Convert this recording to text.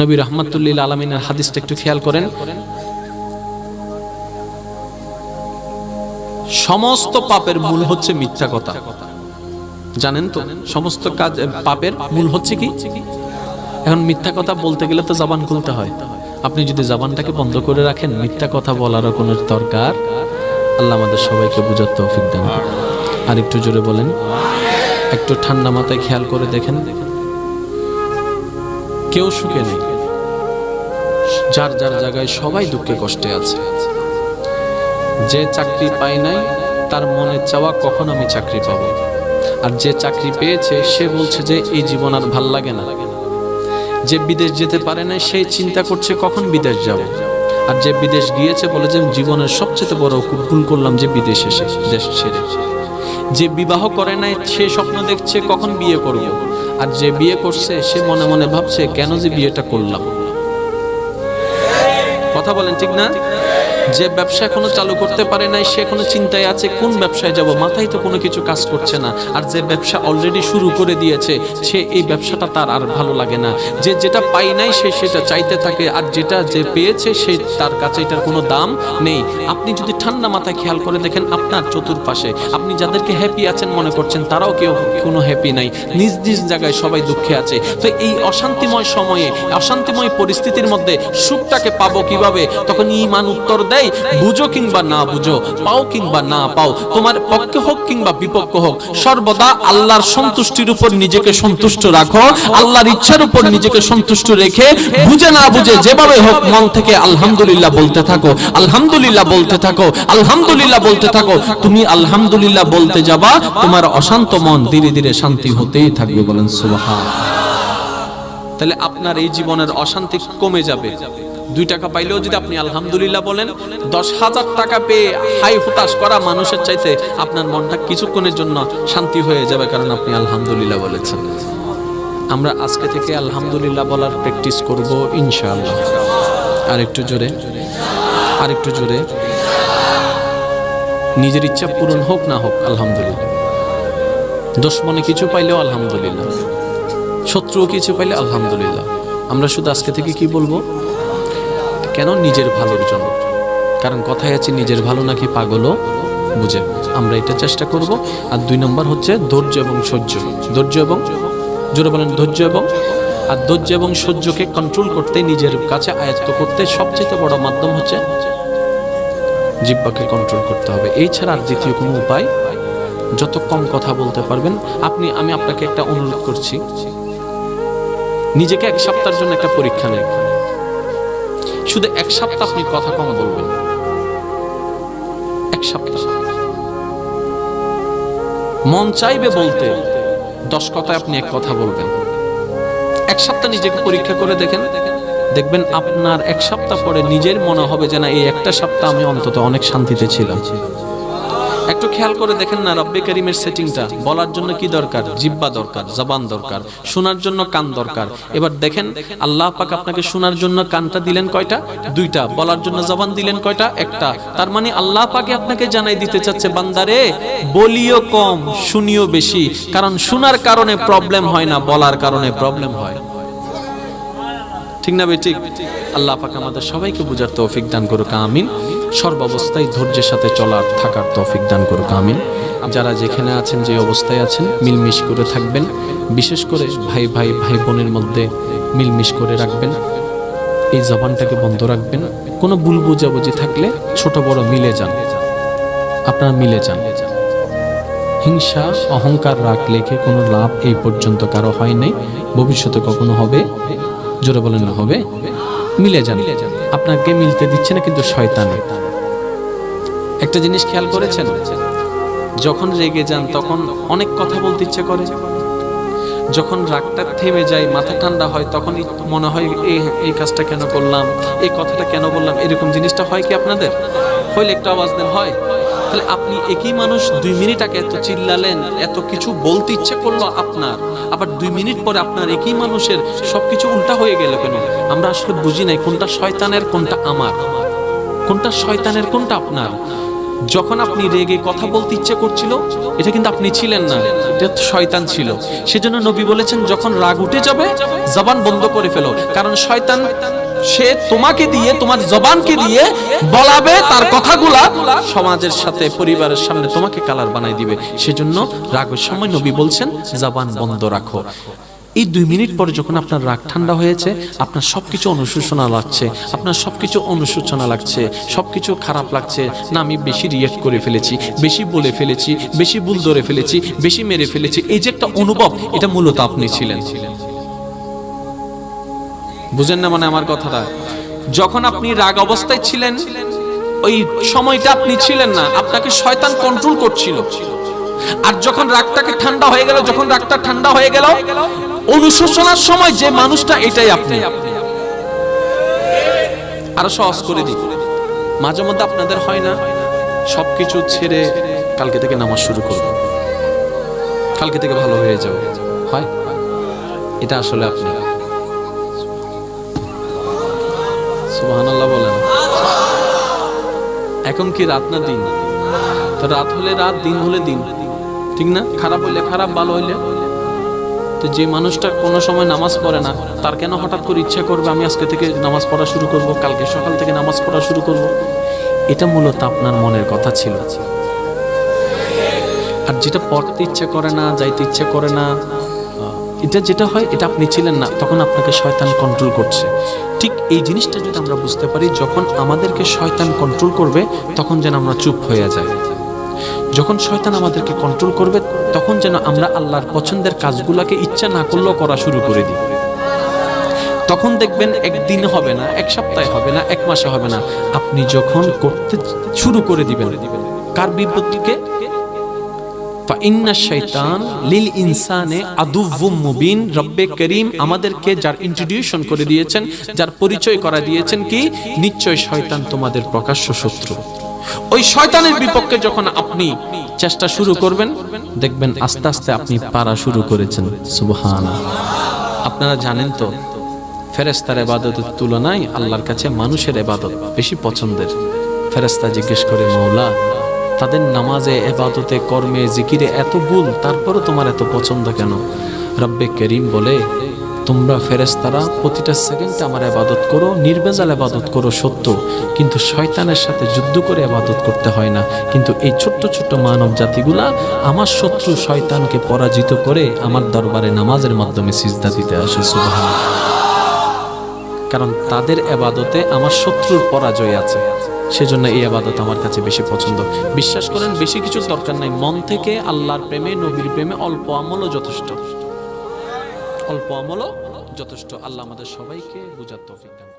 নবী রহমতুল্লিল আলমিনের হাদিসটা একটু খেয়াল করেন। সমস্ত পাপের মূল হচ্ছে মিথ্যা কথা। জানেন তো, সমস্ত কাজ পাপের মূল হচ্ছে কি? এখন মিথ্যা কথা বলতে গেলে তো জবান খুলতে হয়। আপনি যদি জবানটাকে বন্ধ করে রাখেন, মিথ্যা কথা বলারও কোনো দরকার। আল্লাহ আমাদের সবাইকে বুঝার তৌফিক দেন আর একটু জোরে বলেন, একটু ঠান্ডা মাথায় খেয়াল করে দেখেন দেখেন। কেউ সুখে নেই। যার যার জায়গায় সবাই দুঃখে কষ্টে আছে। যে চাকরি পায় নাই, তার মনে চাওয়া কখন আমি চাকরি পাবো? আর যে চাকরি পেয়েছে, সে বলছে যে এই জীবন আর ভালো লাগে না। যে বিদেশ যেতে পারে না সে চিন্তা করছে কখন বিদেশ যাব। আর যে বিদেশ গিয়েছে, বলে যে জীবনের সবচেয়ে বড় ভুল করলাম যে বিদেশ দেশ ছেড়ে। যে বিবাহ করে নাই, সে স্বপ্ন দেখছে কখন বিয়ে করব। আর যে বিয়ে করছে, সে মনে মনে ভাবছে, কেন যে বিয়েটা করলাম? কথা বলেন, ঠিক না? যে ব্যবসা এখনও চালু করতে পারে নাই, সে এখনও চিন্তায় আছে, কোন ব্যবসায় যাব? মাথায় তো কোনো কিছু কাজ করছে না। আর যে ব্যবসা অলরেডি শুরু করে দিয়েছে, সে এই ব্যবসাটা তার আর ভালো লাগে না। যে যেটা পাই নাই, সে সেটা চাইতে থাকে, আর যেটা যে পেয়েছে, সে তার কাছে এটার কোনো দাম নেই। আপনি যদি ঠান্ডা মাথায় খেয়াল করে দেখেন, আপনার চতুর্পাশে আপনি যাদেরকে হ্যাপি আছেন মনে করছেন, তারাও কেউ কোনো হ্যাপি নাই। নিজ নিজ জায়গায় সবাই দুঃখে আছে। তো এই অশান্তিময় সময়ে, অশান্তিময় পরিস্থিতির মধ্যে সুখটাকে পাবো কীভাবে? তখন ইমান উত্তর দেয়, বুঝো কিংবা না বুঝো, পাও কিংবা না পাও, তোমার পক্ষে হোক কিংবা বিপক্ষ হোক, সর্বদা আল্লাহর সন্তুষ্টির উপর নিজেকে সন্তুষ্ট রাখো, আল্লাহর ইচ্ছার উপর নিজেকে সন্তুষ্ট রেখে, বুঝে না বুঝে যেভাবে হোক মন থেকে আলহামদুলিল্লাহ বলতে থাকো, আলহামদুলিল্লাহ বলতে থাকো, আলহামদুলিল্লাহ বলতে থাকো, তুমি আলহামদুলিল্লাহ বলতে যাবা, তোমার অশান্ত মন ধীরে ধীরে শান্তি হতেই থাকবে বলেন সুবহান। তাহলে আপনার এই জীবনের অশান্তি কমে যাবে। দুই টাকা পাইলেও যদি আপনি আলহামদুলিল্লাহ বলেন, দশ হাজার টাকা পেয়ে হাই হুতাশ করা মানুষের চাইতে আপনার মনটা কিছুক্ষণের জন্য শান্তি হয়ে যাবে কারণ আপনি আলহামদুলিল্লাহ বলেছেন। আমরা আজকে থেকে আলহামদুলিল্লাহ বলার প্র্যাকটিস করব ইনশাআল্লাহ। আর একটু জোরে আর একটু জোরে। নিজের ইচ্ছা পূরণ হোক না হোক, আলহামদুলিল্লাহ। দোষ মনে কিছু পাইলেও আলহামদুলিল্লাহ। শত্রুও কিছু পাইলে আলহামদুলিল্লাহ। আমরা শুধু আজকে থেকে কি বলব? কেন নিজের ভালোর জন্য? কারণ কথায় আছে, নিজের ভালো নাকি পাগলও বুঝে। আমরা এটা চেষ্টা করব। আর দুই নম্বর হচ্ছে ধৈর্য এবং সহ্য। ধৈর্য এবং, জোরে বলেন, ধৈর্য এবং, আর ধৈর্য এবং সহ্যকে কন্ট্রোল করতে, নিজের কাছে আয়ত্ত করতে সবচেয়ে বড় মাধ্যম হচ্ছে জিব্বাকে কন্ট্রোল করতে হবে। এই ছাড়া আর দ্বিতীয় কোনো উপায়? যত কম কথা বলতে পারবেন, আপনি, আমি আপনাকে একটা অনুরোধ করছি। নিজেকে এক সপ্তাহের জন্য একটা পরীক্ষা নেন। শুধু এক সপ্তাহ আপনি কথা কম বলবেন। এক সপ্তাহ। মন চাইবে বলতে, দশ কথায় আপনি এক কথা বলবেন। এক সপ্তাহ নিজেকে পরীক্ষা করে দেখেন। দেখবেন আপনার এক সপ্তাহ পরে নিজের মনে হবে যে না, এই একটা সপ্তাহ আমি অন্তত অনেক শান্তিতে ছিলাম। একটু খেয়াল করে দেখেন না রব্বে করিমের সেটিংটা। বলার জন্য কি দরকার? জিব্বা দরকার, জবান দরকার, শোনার জন্য কান দরকার। এবার দেখেন, আল্লাহ পাক আপনাকে শোনার জন্য কানটা দিলেন কয়টা? দুইটা। বলার জন্য জবান দিলেন কয়টা? একটা। তার মানে আল্লাহ পাকে আপনাকে জানাই দিতে চাচ্ছে, বান্দারে, বলিও কম, শুনিও বেশি। কারণ শোনার কারণে প্রবলেম হয় না, বলার কারণে প্রবলেম হয়। ঠিক না ঠিক। আল্লাহ পাক আমাদের সবাইকে বুঝার তৌফিক দান করুক, আমিন। সর্বাবস্থায় ধৈর্যের সাথে চলার, থাকার তৌফিক দান করুক, আমিন। যারা যেখানে আছেন, যে অবস্থায় আছেন, মিলমিশ করে থাকবেন। বিশেষ করে ভাই ভাই ভাই বোনের মধ্যে মিলমিশ করে রাখবেন। এই জবানটাকে বন্ধ রাখবেন। কোনো ভুল বুঝাবুঝি থাকলে ছোট বড় মিলে যান। আপনারা মিলে যান। হিংসা, অহংকার রাগ লেখে কোনো লাভ এই পর্যন্ত কারও হয় নাই। ভবিষ্যতে কখনো হবে। জোরে বলেন না, হবে? মিলে যান। আপনাকে মিলতে দিচ্ছে না, কিন্তু শয়তানে। একটা জিনিস খেয়াল করেছেন? যখন রেগে যান, তখন অনেক কথা বলতে ইচ্ছে করে। যখন রাগটা থেমে যায়, মাথা ঠান্ডা হয়, তখনই মনে হয় এই এই কাজটা কেন করলাম? এই কথাটা কেন বললাম? এরকম জিনিসটা হয় কি আপনাদের? হইলে একটু আওয়াজ দেন, হয়? তাহলে আপনি একই মানুষ দুই মিনিট এত চিল্লালেন, এত কিছু বলতে ইচ্ছে করল আপনার, আবার দুই মিনিট পরে আপনার একই মানুষের সবকিছু উল্টা হয়ে গেল কেন? আমরা আসলে বুঝি নাই কোনটা শয়তানের, কোনটা আমার। কোনটা শয়তানের, কোনটা আপনার? যখন আপনি রেগে কথা বলতে ইচ্ছে করছিল, এটা কিন্তু আপনি ছিলেন না, এটা শয়তান ছিল। সেজন্য নবী বলেছেন, যখন রাগ উঠে যাবে, জবান বন্ধ করে ফেলো। কারণ শয়তান সে তোমাকে দিয়ে, তোমার জবানকে দিয়ে বলাবে তার কথাগুলা সমাজের সাথে, পরিবারের সামনে তোমাকে কালার বানাই দিবে। সেজন্য রাগের সময় নবী বলছেন, জবান বন্ধ রাখো। এই দুই মিনিট পরে যখন আপনার রাগ ঠান্ডা হয়েছে, আপনার সবকিছু অনুশোচনা লাগছে, আপনার সবকিছু অনুশোচনা লাগছে, সবকিছু খারাপ লাগছে, না, আমি বেশি রিয়েক্ট করে ফেলেছি, বেশি বলে ফেলেছি, বেশি ভুল ধরে ফেলেছি, বেশি মেরে ফেলেছি, এই যে একটা অনুভব, এটা মূলত আপনি ছিলেন ছিলেন। বুঝেন না মানে আমার কথাটা? যখন আপনি রাগ অবস্থায় ছিলেন, ওই সময়টা আপনি ছিলেন না, আপনাকে শয়তান কন্ট্রোল করছিল। আর যখন রাগটাকে ঠান্ডা হয়ে গেল, যখন রাগটা ঠান্ডা হয়ে গেল, অনুশোচনার সময় যে মানুষটা এটাই আপনি। আরও সহজ করে দিই। মাঝে মধ্যে আপনাদের হয় না, সবকিছু ছেড়ে কালকে থেকে নামাজ শুরু করব কালকে থেকে ভালো হয়ে যাবে। হয়? এটা আসলে আপনি। এখন কি রাত না দিন? তো রাত হলে রাত, দিন হলে দিন। ঠিক না? খারাপ হইলে খারাপ, ভালো হইলে। তো যে মানুষটা কোনো সময় নামাজ পড়ে না, তার কেন হঠাৎ করে ইচ্ছা করবে আমি আজকে থেকে নামাজ পড়া শুরু করব, কালকে সকাল থেকে নামাজ পড়া শুরু করব? এটা মূলত আপনার মনের কথা ছিল। আর যেটা পড়তে ইচ্ছে করে না, যাইতে ইচ্ছে করে না এটা যেটা হয়, এটা আপনি ছিলেন না, তখন আপনাকে শয়তান কন্ট্রোল করছে। ঠিক এই জিনিসটা যদি আমরা বুঝতে পারি, যখন আমাদেরকে শয়তান কন্ট্রোল করবে, তখন যেন আমরা চুপ হয়ে যাই। যখন শয়তান আমাদেরকে কন্ট্রোল করবে, তখন যেন আমরা আল্লাহর পছন্দের কাজগুলোকে ইচ্ছা না করলেও করা শুরু করে দিই। তখন দেখবেন একদিন হবে না, এক সপ্তাহে হবে না, এক মাসে হবে না। আপনি যখন করতে শুরু করে দিবেন, কার বিপত্তিকে বিপক্ষে যখন আপনি চেষ্টা শুরু করবেন, দেখবেন আস্তে আস্তে আপনি পারা শুরু করেছেন। সুবহান আপনারা জানেন তো ফেরেস্তার এবাদতের তুলনায় আল্লাহর কাছে মানুষের এবাদত বেশি পছন্দের। ফেরেস্তা জিজ্ঞেস করে, মৌলা তাদের নামাজে, এবাদতে, কর্মে, জিকিরে এত ভুল, তারপরও তোমার এত পছন্দ কেন? রব্বে করিম বলে, তোমরা ফেরেস্তারা প্রতিটা সেকেন্ডে আমার আবাদত করো, নির্বেজাল আবাদত করো সত্য, কিন্তু শয়তানের সাথে যুদ্ধ করে আবাদত করতে হয় না। কিন্তু এই ছোট্ট ছোট্ট মানব জাতিগুলা আমার শত্রু শয়তানকে পরাজিত করে আমার দরবারে নামাজের মাধ্যমে সিজদা দিতে আসে সুবহান কারণ তাদের এবাদতে আমার শত্রুর পরাজয় আছে। সেজন্য এই আবাদত আমার কাছে বেশি পছন্দ। বিশ্বাস করেন, বেশি কিছু দরকার নাই। মন থেকে আল্লাহর প্রেমে, নবীর প্রেমে অল্প আমলও যথেষ্ট। অল্প আমলও যথেষ্ট। আল্লাহ আমাদের সবাইকে বুঝার তৌফিক দান।